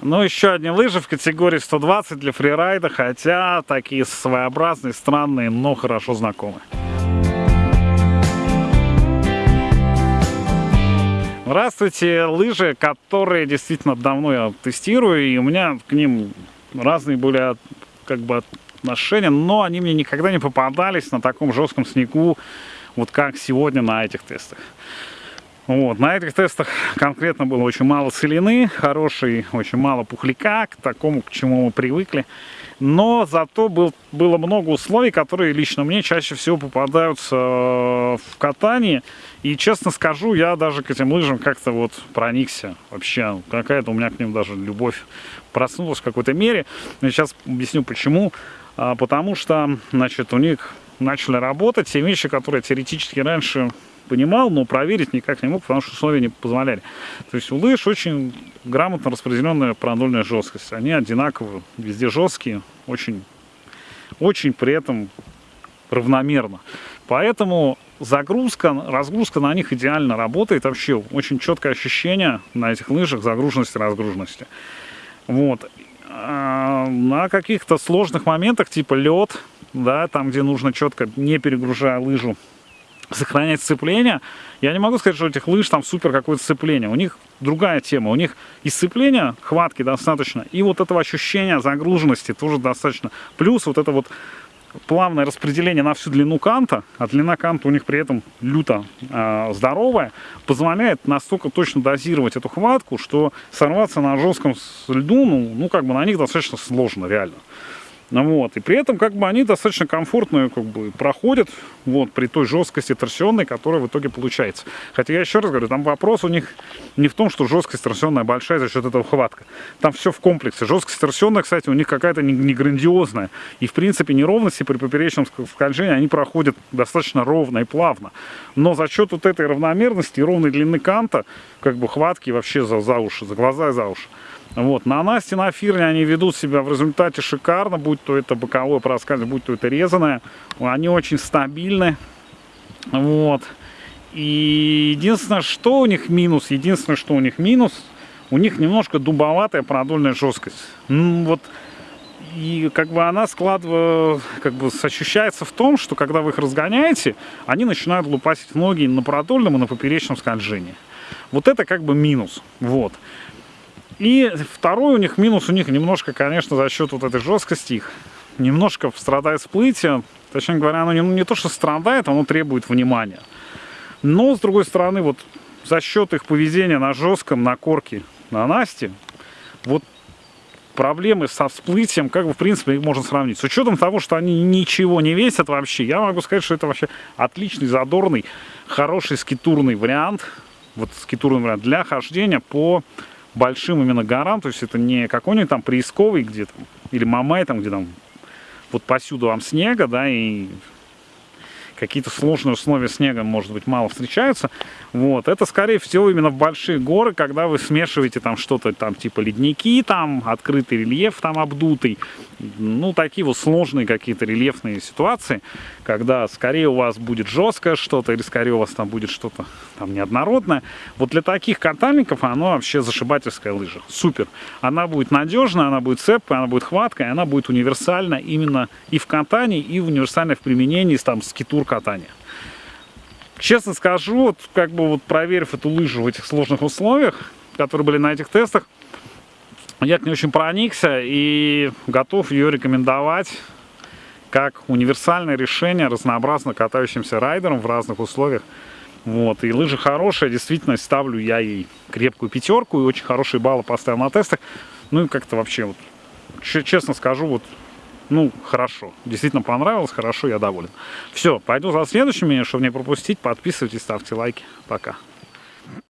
Ну, еще одни лыжи в категории 120 для фрирайда, хотя такие своеобразные, странные, но хорошо знакомые. Здравствуйте, лыжи, которые действительно давно я тестирую, и у меня к ним разные были как бы отношения, но они мне никогда не попадались на таком жестком снегу, вот как сегодня на этих тестах. Вот. На этих тестах конкретно было очень мало целины, хороший, очень мало пухляка, к такому, к чему мы привыкли. Но зато был, было много условий, которые лично мне чаще всего попадаются э, в катании. И честно скажу, я даже к этим лыжам как-то вот проникся. Вообще, какая-то у меня к ним даже любовь проснулась в какой-то мере. Я сейчас объясню почему. А, потому что, значит, у них начали работать те вещи, которые теоретически раньше понимал, но проверить никак не мог, потому что условия не позволяли. То есть у лыж очень грамотно распределенная продольная жесткость. Они одинаковые, везде жесткие, очень, очень при этом равномерно. Поэтому загрузка, разгрузка на них идеально работает. Вообще очень четкое ощущение на этих лыжах загруженности, разгруженности. Вот. А на каких-то сложных моментах, типа лед, да, там, где нужно четко, не перегружая лыжу, сохранять сцепление. Я не могу сказать, что у этих лыж там супер какое-то сцепление. У них другая тема. У них и сцепления, хватки достаточно, и вот этого ощущения загруженности тоже достаточно. Плюс вот это вот плавное распределение на всю длину канта, а длина канта у них при этом люто э, здоровая, позволяет настолько точно дозировать эту хватку, что сорваться на жестком льду, ну, ну как бы на них достаточно сложно реально. Ну вот. И при этом как бы они достаточно комфортно как бы, проходят вот, при той жесткости торсионной, которая в итоге получается. Хотя я еще раз говорю, там вопрос у них не в том, что жесткость торсионная большая за счет этого хватка. Там все в комплексе. Жесткость торсионная, кстати, у них какая-то не, не грандиозная. И в принципе неровности при поперечном скольжении они проходят достаточно ровно и плавно. Но за счет вот этой равномерности и ровной длины канта, как бы хватки вообще за, за уши, за глаза и за уши. Вот. На Насте, на Фирне они ведут себя в результате шикарно, будь то это боковое проскальзывание, будь то это резаное. Они очень стабильны. Вот. И единственное, что у них минус, единственное, что у них минус, у них немножко дубоватая продольная жесткость. Ну, вот и как бы она складывает, как бы ощущается в том, что когда вы их разгоняете, они начинают лупасить ноги на продольном и на поперечном скольжении. Вот это как бы минус. Вот. И второй у них минус, у них немножко, конечно, за счет вот этой жесткости их, немножко страдает всплытие. Точнее говоря, оно не, не то, что страдает, оно требует внимания. Но, с другой стороны, вот за счет их поведения на жестком, на корке, на Насте, вот проблемы со всплытием, как бы, в принципе, их можно сравнить. С учетом того, что они ничего не весят вообще, я могу сказать, что это вообще отличный, задорный, хороший скитурный вариант, вот скитурный вариант для хождения по большим именно горам, то есть это не какой-нибудь там приисковый где то или Мамай там, где там вот посюду вам снега, да, и какие-то сложные условия снега, может быть, мало встречаются. Вот. Это, скорее всего, именно в большие горы, когда вы смешиваете там что-то, там, типа ледники, там, открытый рельеф там обдутый. Ну, такие вот сложные какие-то рельефные ситуации, когда скорее у вас будет жесткое что-то, или скорее у вас там будет что-то там неоднородное. Вот для таких катальников оно вообще зашибательская лыжа. Супер. Она будет надежная, она будет цепкая, она будет хваткая, она будет универсальна именно и в катании, и универсальна в применении там скитур катания. Честно скажу, вот как бы вот проверив эту лыжу в этих сложных условиях, которые были на этих тестах, я к ней очень проникся и готов ее рекомендовать как универсальное решение разнообразно катающимся райдерам в разных условиях. Вот, и лыжи хорошие, действительно ставлю я ей крепкую пятерку и очень хорошие баллы поставил на тестах. Ну и как-то вообще, вот, честно скажу, вот ну, хорошо. Действительно понравилось, хорошо, я доволен. Все, пойду за следующими, чтобы не пропустить. Подписывайтесь, ставьте лайки. Пока.